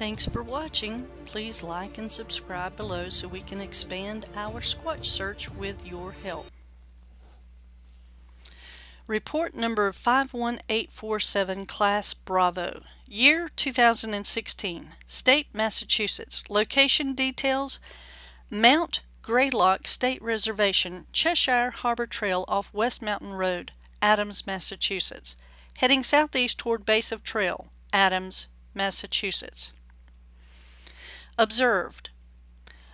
Thanks for watching. Please like and subscribe below so we can expand our Squatch search with your help. Report number 51847 Class Bravo. Year 2016. State Massachusetts. Location details Mount Greylock State Reservation, Cheshire Harbor Trail off West Mountain Road, Adams, Massachusetts. Heading southeast toward base of trail, Adams, Massachusetts. Observed.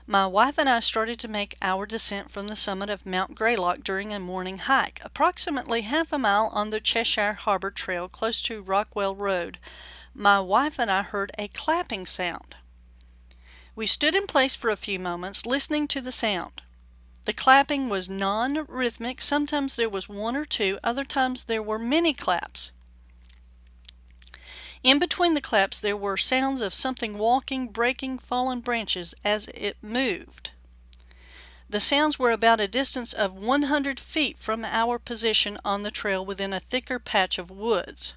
My wife and I started to make our descent from the summit of Mount Greylock during a morning hike, approximately half a mile on the Cheshire Harbor Trail close to Rockwell Road. My wife and I heard a clapping sound. We stood in place for a few moments, listening to the sound. The clapping was non-rhythmic. Sometimes there was one or two, other times there were many claps. In between the claps there were sounds of something walking, breaking fallen branches as it moved. The sounds were about a distance of 100 feet from our position on the trail within a thicker patch of woods.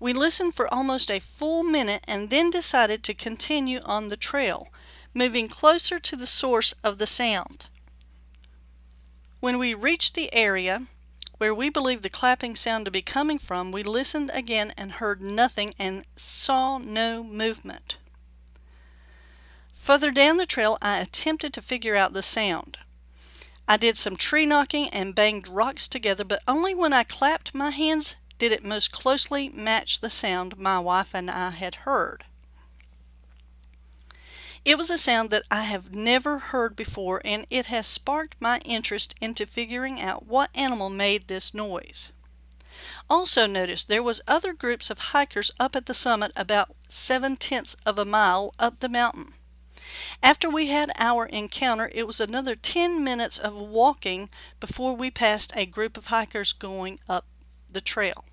We listened for almost a full minute and then decided to continue on the trail, moving closer to the source of the sound. When we reached the area, where we believed the clapping sound to be coming from, we listened again and heard nothing and saw no movement. Further down the trail, I attempted to figure out the sound. I did some tree knocking and banged rocks together, but only when I clapped my hands did it most closely match the sound my wife and I had heard. It was a sound that I have never heard before and it has sparked my interest into figuring out what animal made this noise. Also notice there was other groups of hikers up at the summit about seven-tenths of a mile up the mountain. After we had our encounter, it was another 10 minutes of walking before we passed a group of hikers going up the trail.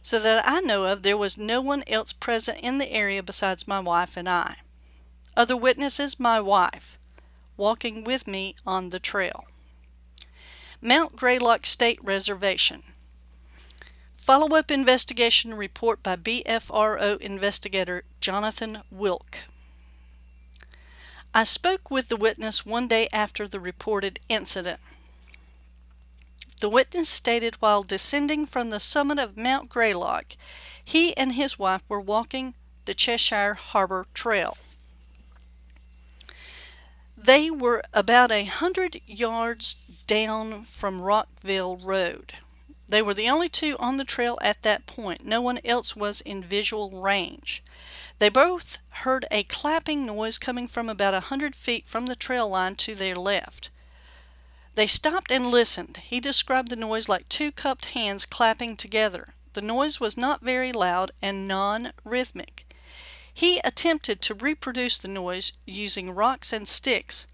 So that I know of, there was no one else present in the area besides my wife and I. Other witnesses, my wife, walking with me on the trail. Mount Greylock State Reservation. Follow-up investigation report by BFRO investigator Jonathan Wilk. I spoke with the witness one day after the reported incident. The witness stated while descending from the summit of Mount Greylock, he and his wife were walking the Cheshire Harbor Trail. They were about a hundred yards down from Rockwell Road. They were the only two on the trail at that point. No one else was in visual range. They both heard a clapping noise coming from about a hundred feet from the trail line to their left. They stopped and listened. He described the noise like two cupped hands clapping together. The noise was not very loud and non-rhythmic. He attempted to reproduce the noise using rocks and sticks.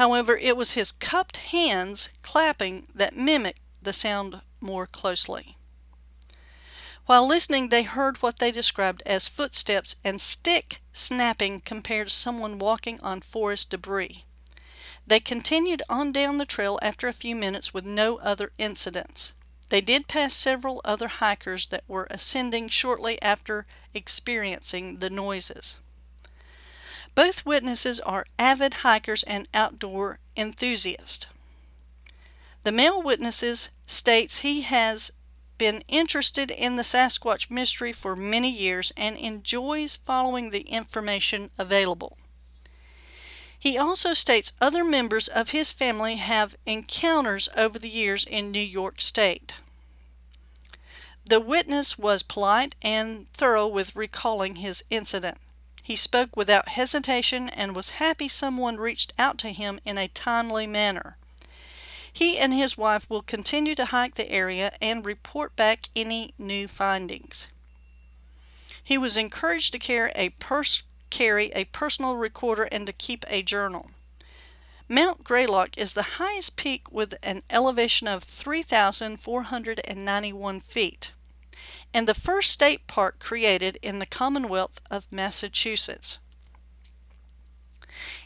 However, it was his cupped hands clapping that mimicked the sound more closely. While listening, they heard what they described as footsteps and stick snapping compared to someone walking on forest debris. They continued on down the trail after a few minutes with no other incidents. They did pass several other hikers that were ascending shortly after experiencing the noises. Both witnesses are avid hikers and outdoor enthusiasts. The male witnesses states he has been interested in the Sasquatch mystery for many years and enjoys following the information available. He also states other members of his family have encounters over the years in New York State. The witness was polite and thorough with recalling his incident. He spoke without hesitation and was happy someone reached out to him in a timely manner. He and his wife will continue to hike the area and report back any new findings. He was encouraged to carry a purse carry a personal recorder and to keep a journal. Mount Greylock is the highest peak with an elevation of 3,491 feet and the first state park created in the Commonwealth of Massachusetts.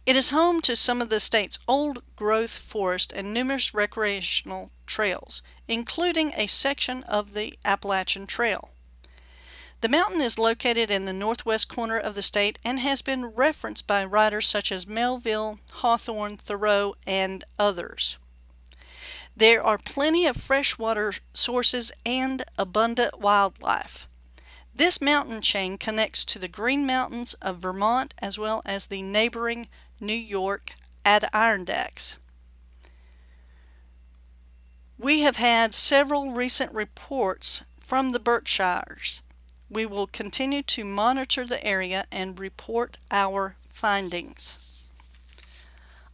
It is home to some of the state's old growth forest and numerous recreational trails, including a section of the Appalachian Trail. The mountain is located in the northwest corner of the state and has been referenced by writers such as Melville, Hawthorne, Thoreau, and others. There are plenty of freshwater sources and abundant wildlife. This mountain chain connects to the Green Mountains of Vermont as well as the neighboring New York Adirondacks. We have had several recent reports from the Berkshires. We will continue to monitor the area and report our findings.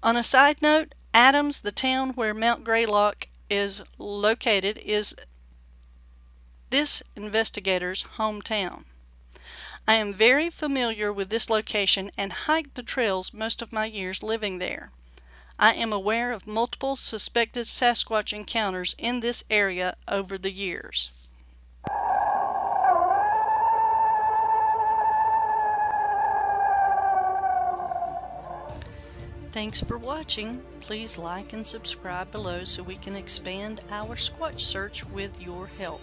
On a side note, Adams, the town where Mount Greylock is located, is this investigator's hometown. I am very familiar with this location and hiked the trails most of my years living there. I am aware of multiple suspected Sasquatch encounters in this area over the years. Thanks for watching. Please like and subscribe below so we can expand our Squatch search with your help.